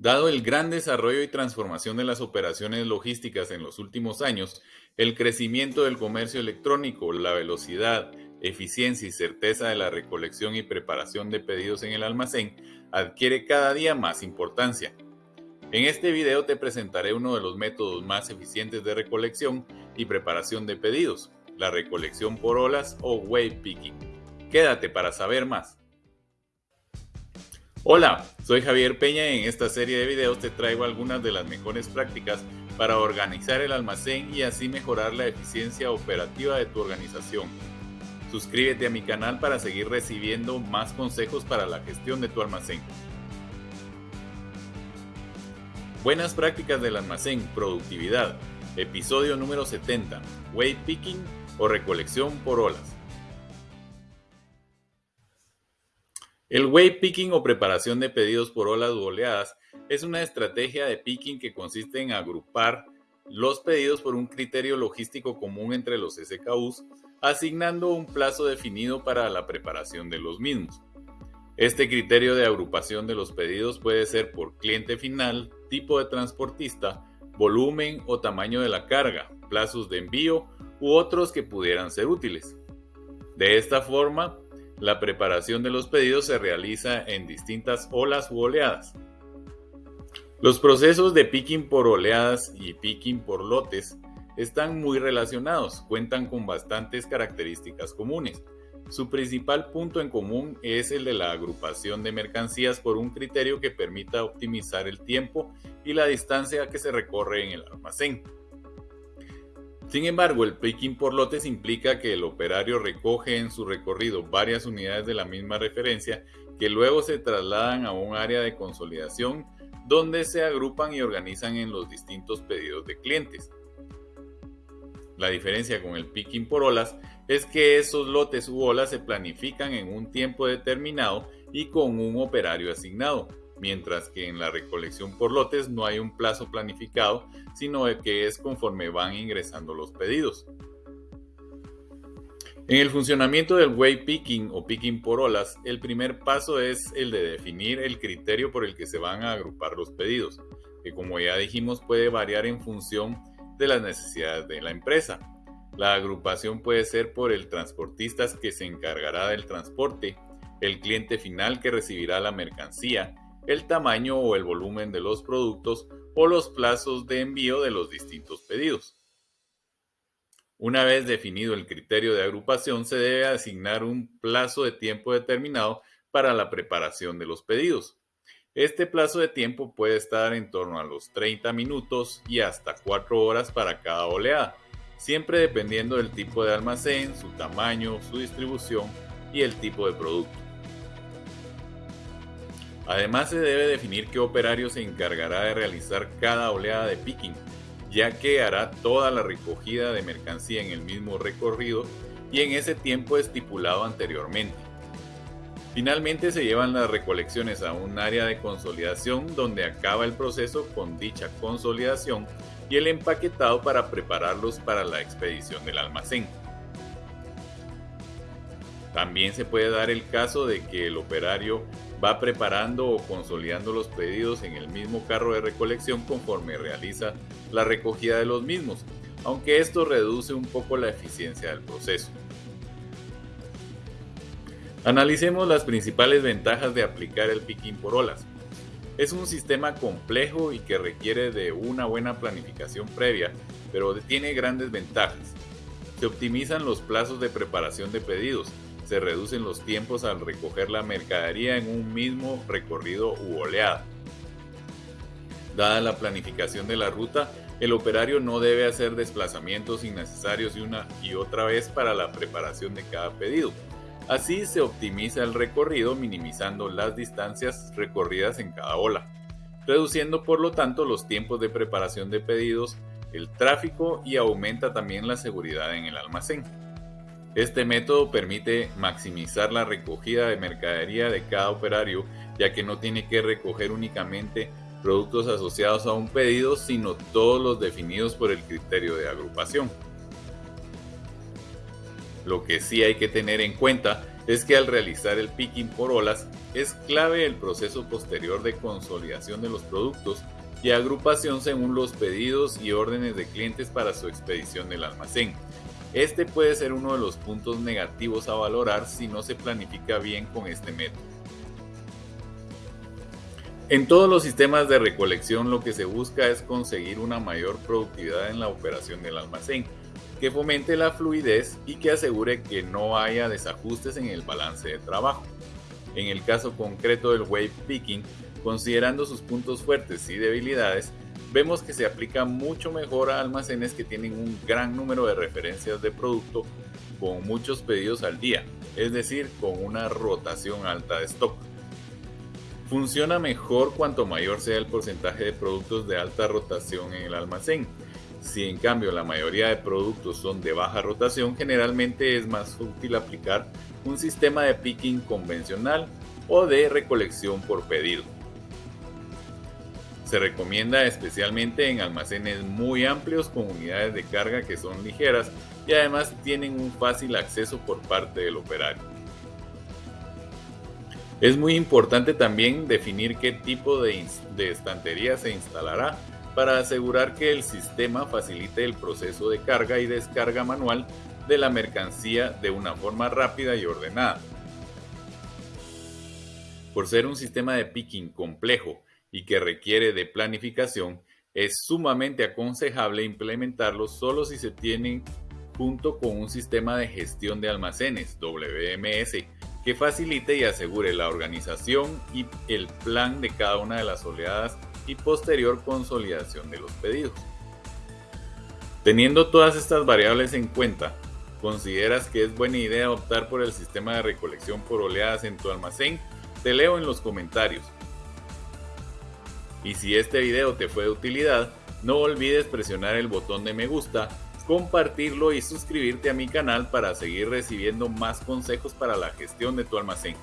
Dado el gran desarrollo y transformación de las operaciones logísticas en los últimos años, el crecimiento del comercio electrónico, la velocidad, eficiencia y certeza de la recolección y preparación de pedidos en el almacén adquiere cada día más importancia. En este video te presentaré uno de los métodos más eficientes de recolección y preparación de pedidos, la recolección por olas o wave picking. Quédate para saber más. Hola, soy Javier Peña y en esta serie de videos te traigo algunas de las mejores prácticas para organizar el almacén y así mejorar la eficiencia operativa de tu organización. Suscríbete a mi canal para seguir recibiendo más consejos para la gestión de tu almacén. Buenas prácticas del almacén, productividad. Episodio número 70. Weight picking o recolección por olas. El weight picking o preparación de pedidos por olas u oleadas es una estrategia de picking que consiste en agrupar los pedidos por un criterio logístico común entre los SKUs, asignando un plazo definido para la preparación de los mismos. Este criterio de agrupación de los pedidos puede ser por cliente final, tipo de transportista, volumen o tamaño de la carga, plazos de envío u otros que pudieran ser útiles. De esta forma, la preparación de los pedidos se realiza en distintas olas u oleadas. Los procesos de picking por oleadas y picking por lotes están muy relacionados, cuentan con bastantes características comunes. Su principal punto en común es el de la agrupación de mercancías por un criterio que permita optimizar el tiempo y la distancia que se recorre en el almacén. Sin embargo, el picking por lotes implica que el operario recoge en su recorrido varias unidades de la misma referencia que luego se trasladan a un área de consolidación donde se agrupan y organizan en los distintos pedidos de clientes. La diferencia con el picking por olas es que esos lotes u olas se planifican en un tiempo determinado y con un operario asignado, mientras que en la recolección por lotes no hay un plazo planificado, sino que es conforme van ingresando los pedidos. En el funcionamiento del way picking o picking por olas, el primer paso es el de definir el criterio por el que se van a agrupar los pedidos, que como ya dijimos puede variar en función de las necesidades de la empresa. La agrupación puede ser por el transportista que se encargará del transporte, el cliente final que recibirá la mercancía, el tamaño o el volumen de los productos o los plazos de envío de los distintos pedidos. Una vez definido el criterio de agrupación, se debe asignar un plazo de tiempo determinado para la preparación de los pedidos. Este plazo de tiempo puede estar en torno a los 30 minutos y hasta 4 horas para cada oleada, siempre dependiendo del tipo de almacén, su tamaño, su distribución y el tipo de producto. Además se debe definir qué operario se encargará de realizar cada oleada de picking, ya que hará toda la recogida de mercancía en el mismo recorrido y en ese tiempo estipulado anteriormente. Finalmente se llevan las recolecciones a un área de consolidación donde acaba el proceso con dicha consolidación y el empaquetado para prepararlos para la expedición del almacén. También se puede dar el caso de que el operario va preparando o consolidando los pedidos en el mismo carro de recolección conforme realiza la recogida de los mismos, aunque esto reduce un poco la eficiencia del proceso. Analicemos las principales ventajas de aplicar el picking por olas. Es un sistema complejo y que requiere de una buena planificación previa, pero tiene grandes ventajas. Se optimizan los plazos de preparación de pedidos, se reducen los tiempos al recoger la mercadería en un mismo recorrido u oleada. Dada la planificación de la ruta, el operario no debe hacer desplazamientos innecesarios y una y otra vez para la preparación de cada pedido. Así se optimiza el recorrido minimizando las distancias recorridas en cada ola, reduciendo por lo tanto los tiempos de preparación de pedidos, el tráfico y aumenta también la seguridad en el almacén. Este método permite maximizar la recogida de mercadería de cada operario, ya que no tiene que recoger únicamente productos asociados a un pedido, sino todos los definidos por el criterio de agrupación. Lo que sí hay que tener en cuenta es que al realizar el picking por olas es clave el proceso posterior de consolidación de los productos y agrupación según los pedidos y órdenes de clientes para su expedición del almacén. Este puede ser uno de los puntos negativos a valorar si no se planifica bien con este método. En todos los sistemas de recolección lo que se busca es conseguir una mayor productividad en la operación del almacén, que fomente la fluidez y que asegure que no haya desajustes en el balance de trabajo. En el caso concreto del wave picking, considerando sus puntos fuertes y debilidades, vemos que se aplica mucho mejor a almacenes que tienen un gran número de referencias de producto con muchos pedidos al día, es decir, con una rotación alta de stock. Funciona mejor cuanto mayor sea el porcentaje de productos de alta rotación en el almacén. Si en cambio la mayoría de productos son de baja rotación, generalmente es más útil aplicar un sistema de picking convencional o de recolección por pedido. Se recomienda especialmente en almacenes muy amplios con unidades de carga que son ligeras y además tienen un fácil acceso por parte del operario. Es muy importante también definir qué tipo de, estantería se instalará para asegurar que el sistema facilite el proceso de carga y descarga manual de la mercancía de una forma rápida y ordenada. Por ser un sistema de picking complejo y que requiere de planificación, es sumamente aconsejable implementarlo solo si se tienen junto con un sistema de gestión de almacenes, WMS, que facilite y asegure la organización y el plan de cada una de las oleadas y posterior consolidación de los pedidos. Teniendo todas estas variables en cuenta, ¿consideras que es buena idea optar por el sistema de recolección por oleadas en tu almacén? Te leo en los comentarios. Y si este video te fue de utilidad, no olvides presionar el botón de me gusta, compartirlo y suscribirte a mi canal para seguir recibiendo más consejos para la gestión de tu almacén.